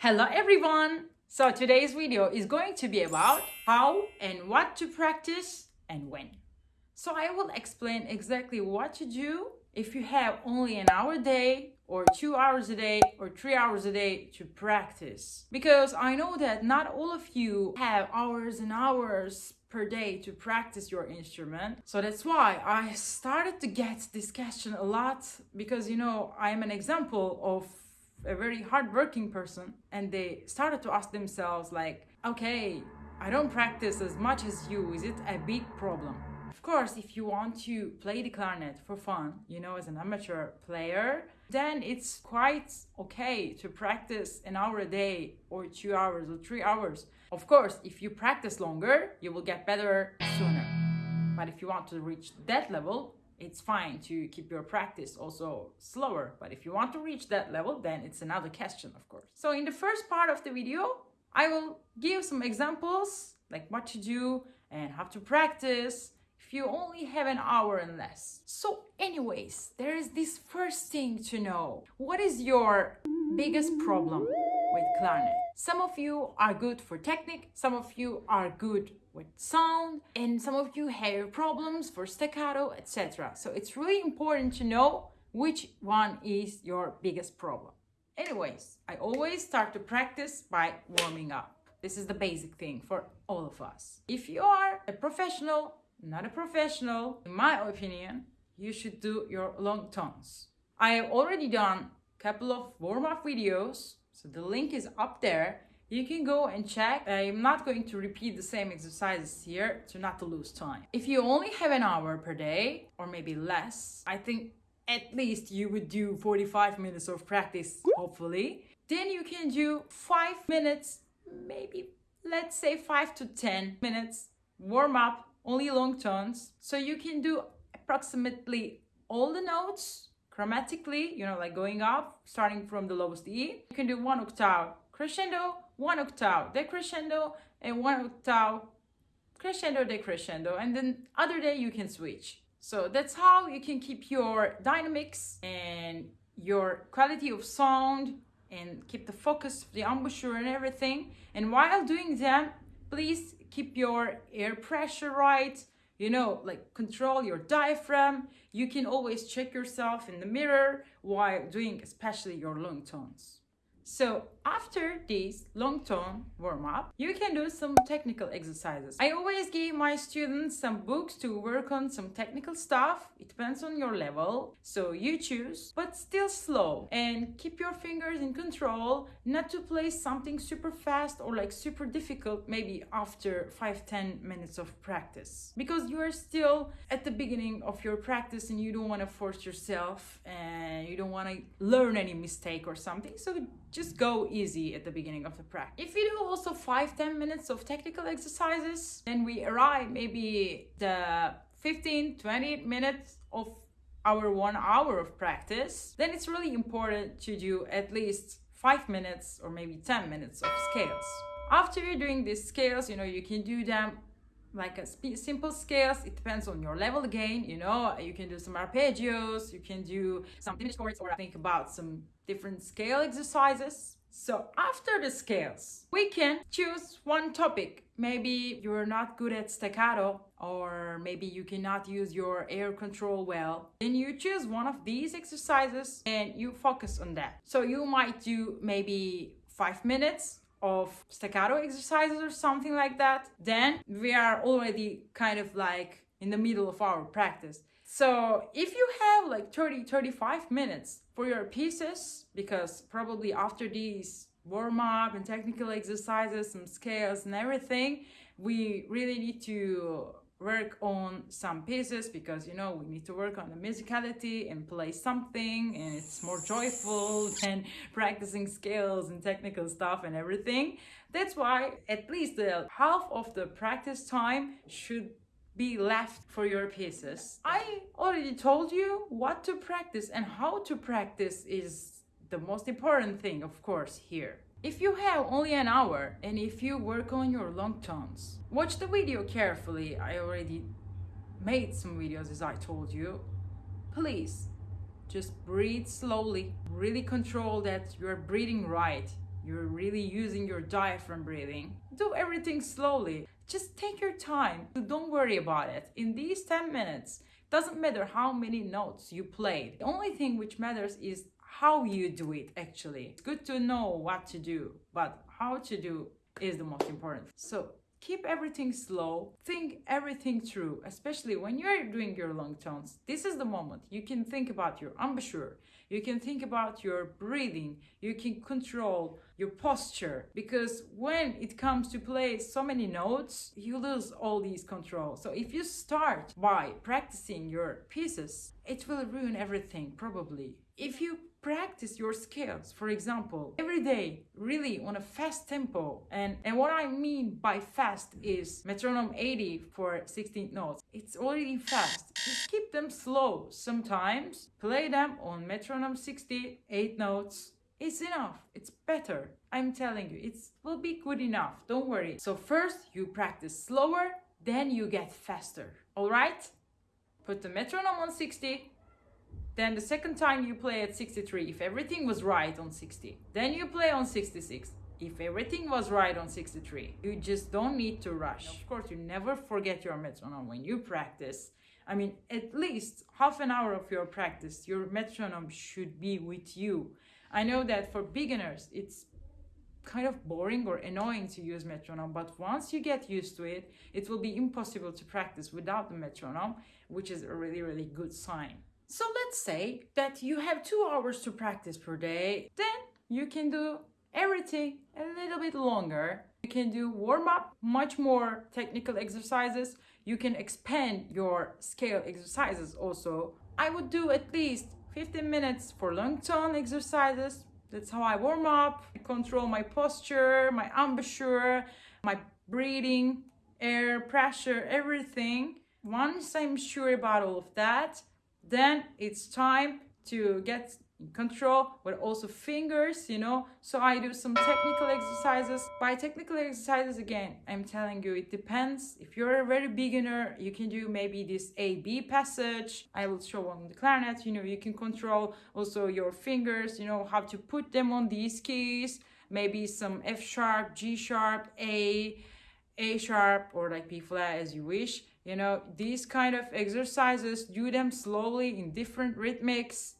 Hello everyone! So today's video is going to be about how and what to practice and when. So I will explain exactly what to do if you have only an hour a day or two hours a day or three hours a day to practice. Because I know that not all of you have hours and hours per day to practice your instrument. So that's why I started to get this question a lot because you know I am an example of a very hardworking person and they started to ask themselves like okay i don't practice as much as you. Is it a big problem? Of course if you want to play the clarinet for fun you know as an amateur player then it's quite okay to practice an hour a day or two hours or three hours. Of course if you practice longer you will get better sooner. But if you want to reach that level it's fine to keep your practice also slower. But if you want to reach that level, then it's another question, of course. So in the first part of the video, I will give some examples like what to do and how to practice if you only have an hour and less. So anyways, there is this first thing to know. What is your biggest problem with clarinet? Some of you are good for technique, some of you are good with sound, and some of you have problems for staccato, etc. So it's really important to know which one is your biggest problem. Anyways, I always start to practice by warming up. This is the basic thing for all of us. If you are a professional, not a professional, in my opinion, you should do your long tones. I have already done a couple of warm-up videos so the link is up there. You can go and check. Uh, I'm not going to repeat the same exercises here to not to lose time. If you only have an hour per day or maybe less, I think at least you would do 45 minutes of practice, hopefully. Then you can do five minutes, maybe let's say five to 10 minutes warm up, only long tones. So you can do approximately all the notes chromatically, you know, like going up, starting from the lowest E. You can do one octave crescendo, one octave decrescendo, and one octave crescendo, decrescendo. And then other day you can switch. So that's how you can keep your dynamics and your quality of sound and keep the focus, of the embouchure and everything. And while doing them, please keep your air pressure right, you know, like control your diaphragm. You can always check yourself in the mirror while doing especially your long tones. So after this long tone warm-up, you can do some technical exercises. I always give my students some books to work on some technical stuff. It depends on your level, so you choose, but still slow. And keep your fingers in control, not to play something super fast or like super difficult maybe after 5-10 minutes of practice. Because you are still at the beginning of your practice and you don't want to force yourself and you don't want to learn any mistake or something. So just go easy at the beginning of the practice. If you do also 5-10 minutes of technical exercises, then we arrive maybe the 15-20 minutes of our one hour of practice, then it's really important to do at least 5 minutes or maybe 10 minutes of scales. After you're doing these scales, you know, you can do them like a simple scales it depends on your level again you know you can do some arpeggios you can do some diminished chords or think about some different scale exercises. So after the scales we can choose one topic. Maybe you're not good at staccato or maybe you cannot use your air control well. Then you choose one of these exercises and you focus on that. So you might do maybe five minutes of staccato exercises or something like that, then we are already kind of like in the middle of our practice. So if you have like 30, 35 minutes for your pieces, because probably after these warm up and technical exercises, some scales and everything, we really need to work on some pieces because you know we need to work on the musicality and play something and it's more joyful than practicing scales and technical stuff and everything. That's why at least the half of the practice time should be left for your pieces. I already told you what to practice and how to practice is the most important thing of course here if you have only an hour and if you work on your long tones, watch the video carefully. I already made some videos as I told you. Please just breathe slowly. Really control that you're breathing right. you're really using your diaphragm breathing, do everything slowly. Just take your time. Don't worry about it. In these 10 minutes, doesn't matter how many notes you played. The only thing which matters is how you do it actually. It's good to know what to do, but how to do is the most important. So keep everything slow, think everything through, especially when you're doing your long tones. This is the moment you can think about your embouchure, you can think about your breathing, you can control your posture because when it comes to play so many notes, you lose all these controls. So if you start by practicing your pieces, it will ruin everything probably. If you practice your scales for example every day really on a fast tempo. And and what i mean by fast is metronome 80 for 16 notes. It's already fast. Just keep them slow. Sometimes play them on metronome 60 8 notes. It's enough. It's better. I'm telling you it will be good enough. Don't worry. So first you practice slower then you get faster. All right? Put the metronome on 60 then the second time you play at 63, if everything was right on 60. Then you play on 66. If everything was right on 63, you just don't need to rush. Of course, you never forget your metronome when you practice. I mean, at least half an hour of your practice, your metronome should be with you. I know that for beginners, it's kind of boring or annoying to use metronome, but once you get used to it, it will be impossible to practice without the metronome, which is a really, really good sign. So let's say that you have two hours to practice per day, then you can do everything a little bit longer. You can do warm up, much more technical exercises. You can expand your scale exercises also. I would do at least 15 minutes for long tone exercises. That's how I warm up, I control my posture, my embouchure, my breathing, air pressure, everything. Once I'm sure about all of that, then it's time to get control but also fingers you know? So i do some technical exercises. By technical exercises again i'm telling you it depends. If you're a very beginner you can do maybe this a b passage. I will show on the clarinet you know you can control also your fingers you know how to put them on these keys. Maybe some f sharp g sharp a a sharp or like b flat as you wish you know these kind of exercises do them slowly in different rhythmics.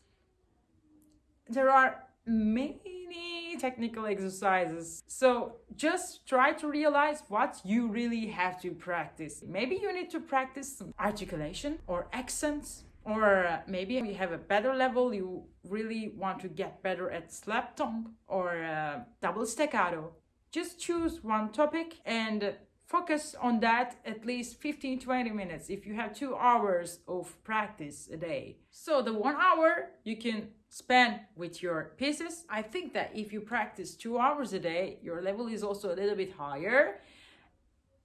There are many technical exercises. So just try to realize what you really have to practice. Maybe you need to practice some articulation or accents or maybe you have a better level you really want to get better at slap tongue or uh, double staccato. Just choose one topic and focus on that at least 15 20 minutes if you have two hours of practice a day. So the one hour you can spend with your pieces. I think that if you practice two hours a day your level is also a little bit higher.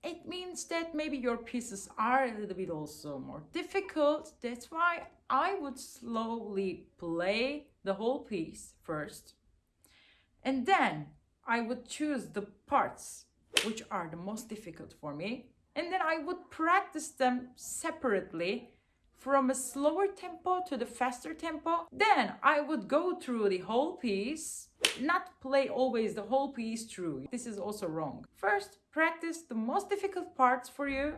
It means that maybe your pieces are a little bit also more difficult. That's why i would slowly play the whole piece first. And then i would choose the parts which are the most difficult for me. And then I would practice them separately from a slower tempo to the faster tempo. Then I would go through the whole piece, not play always the whole piece through. This is also wrong. First, practice the most difficult parts for you,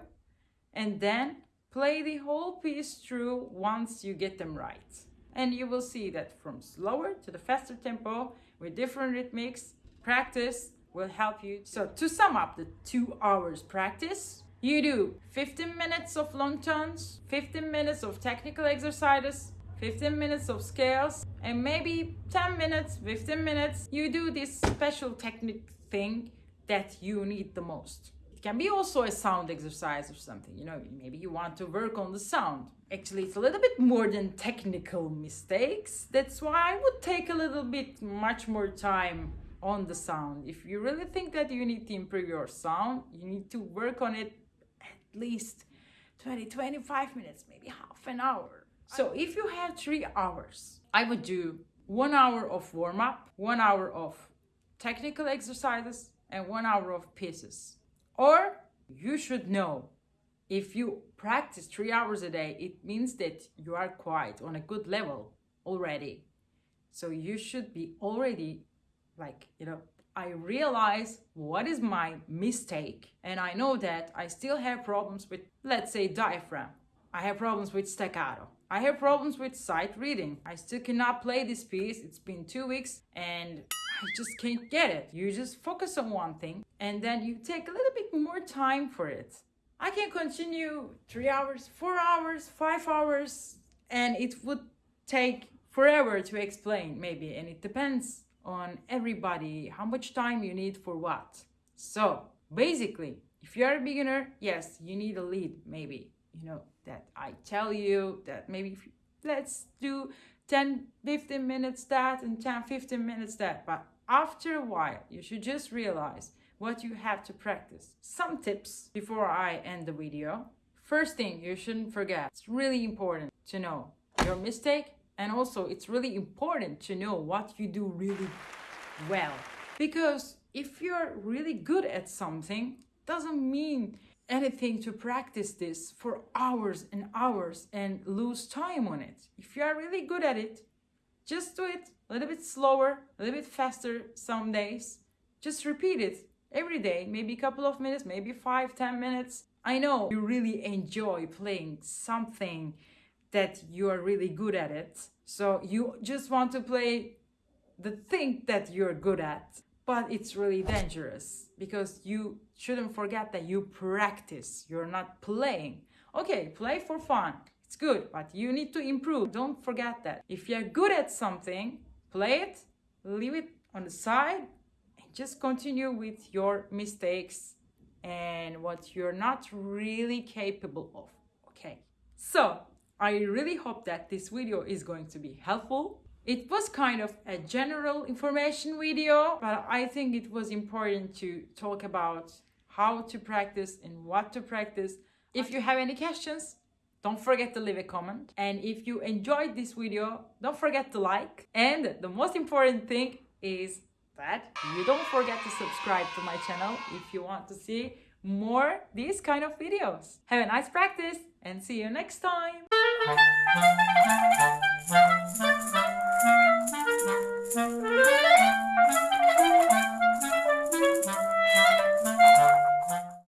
and then play the whole piece through once you get them right. And you will see that from slower to the faster tempo with different rhythmics, practice will help you. So to sum up the two hours practice, you do 15 minutes of long tones, 15 minutes of technical exercises, 15 minutes of scales, and maybe 10 minutes, 15 minutes, you do this special technique thing that you need the most. It can be also a sound exercise or something, you know, maybe you want to work on the sound. Actually, it's a little bit more than technical mistakes. That's why I would take a little bit much more time on the sound. If you really think that you need to improve your sound, you need to work on it at least 20, 25 minutes, maybe half an hour. So if you have three hours, I would do one hour of warm up, one hour of technical exercises, and one hour of pieces. Or you should know if you practice three hours a day, it means that you are quite on a good level already. So you should be already like you know I realize what is my mistake and I know that I still have problems with, let's say, diaphragm. I have problems with staccato. I have problems with sight reading. I still cannot play this piece. It's been two weeks and I just can't get it. You just focus on one thing and then you take a little bit more time for it. I can continue three hours, four hours, five hours, and it would take forever to explain maybe and it depends on everybody how much time you need for what. So basically if you're a beginner yes you need a lead maybe you know that i tell you that maybe if, let's do 10 15 minutes that and 10 15 minutes that. But after a while you should just realize what you have to practice. Some tips before i end the video. First thing you shouldn't forget it's really important to know your mistake and also it's really important to know what you do really well. Because if you're really good at something doesn't mean anything to practice this for hours and hours and lose time on it. If you are really good at it just do it a little bit slower a little bit faster some days. Just repeat it every day maybe a couple of minutes maybe five ten minutes. I know you really enjoy playing something that you are really good at it. So you just want to play the thing that you're good at. But it's really dangerous because you shouldn't forget that you practice. You're not playing. Okay, play for fun. It's good, but you need to improve. Don't forget that. If you're good at something, play it, leave it on the side, and just continue with your mistakes and what you're not really capable of. Okay, so I really hope that this video is going to be helpful. It was kind of a general information video, but I think it was important to talk about how to practice and what to practice. If you have any questions, don't forget to leave a comment. And if you enjoyed this video, don't forget to like. And the most important thing is that you don't forget to subscribe to my channel if you want to see more these kind of videos. Have a nice practice and see you next time. Thank you.